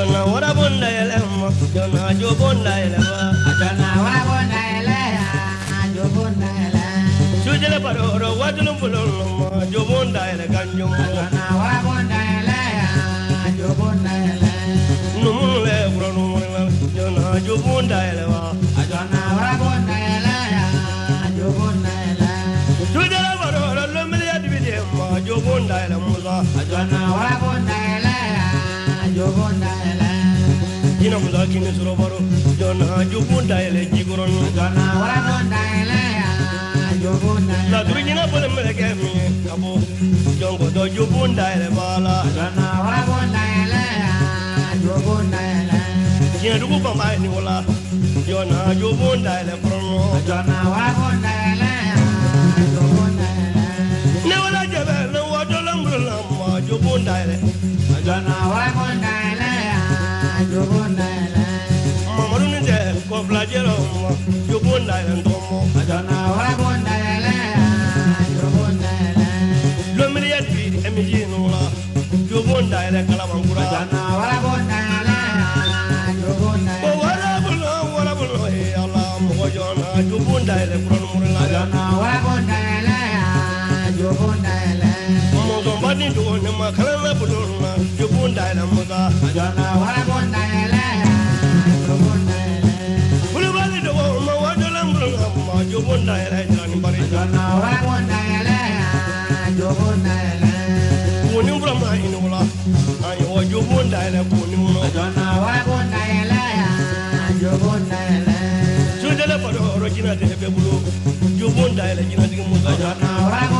ajona wara bonda ele ma ajona ajo bonda ele ma ajona wara bonda ele ajo bonda ele sujele paroro wadulum bulum, ma ajo bonda ele ganjo ajona wara bonda ele jo bonda ele numule kuranu mala ajona jo bonda ele ma ajona wara bonda ele jo bonda ele sujele paroro lomile adibide ma jo bonda ele musa ajona wara jina musa kini suro baro jona jobonda ele jigoron Ajana warabonda eleya, jobonda ele. la duru jina bole mele ke mi abo jongo do jobonda ele bala. Ajana warabonda eleya, jobonda ele. jina dugu bamba ni wala. Jona jobonda ele prono Ajana warabonda eleya, jobonda ele. ne wala jabe ne wadolam bulam ma jobonda ele. Ajana warabonda jobonda ele kalamankura Ajana warabonda eleya, jobonda o ele. wara bulo wara bulo e ala mɔgɔ jɔna jobonda ele kuranumurila Ajana warabonda eleya, jobonda ele. mɔzɔnba ni dogo ne ma kalana bulo na jobonda ele musa warabonda eleya,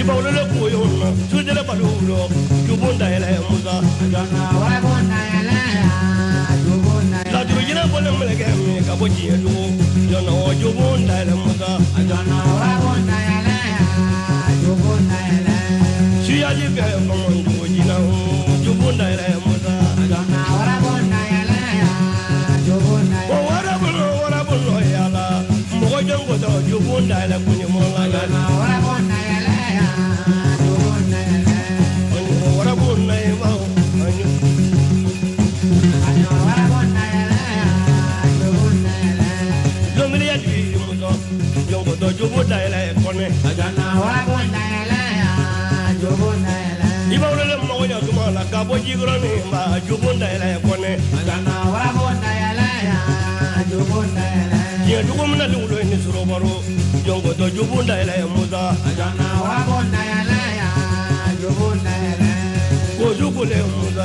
ele. i bawolo le jobonda ele musa Ajana warabonda eleya, jobonda ele. laduru jina bɔle mɛlɛkɛ mi ka bɔ tiɲɛ dugu jɔnna o jobonda ele musa Ajana warabonda eleya, jobonda ele. suyaji fɛ kɔmɔ dugu jina o ele musa Ajana warabonda eleya, jobonda o ele. wara bolo wara bolo yala mɔgɔ jɔngo tɔ jobonda ele kunye mɔla la Ajana tɔ jobonda ele eh, eh, kɔnɛ i bawolo le mɔgɔ ɲa tuma la ka bɔ jigɔrɔni ma jobonda ele kɔnɛ Ajana warabonda eleya, jobonda ele. diɲɛ dugu mina ni wulo ye ni sɔrɔ baro jɔngo tɔ jobonda ele musa ko jugu le musa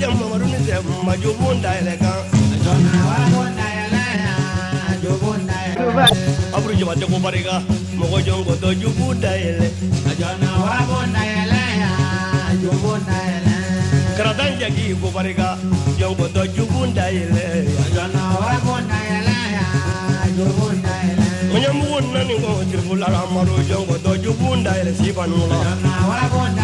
jɛ mamadu ni tɛ ma jobonda ele kan Ajana warabonda eleya, jobonda ele. aburu jabate ko mɔgɔ jɔngo tɔ jobonda ele Ajana warabonda eleya, jobonda jagi ko barika jongo to jubunda ile Jona warabunda yala ya jubunda yala. munya mugun nani ko tirfula ramaro jongo to jubunda ile sibanula Jona warabunda yala ya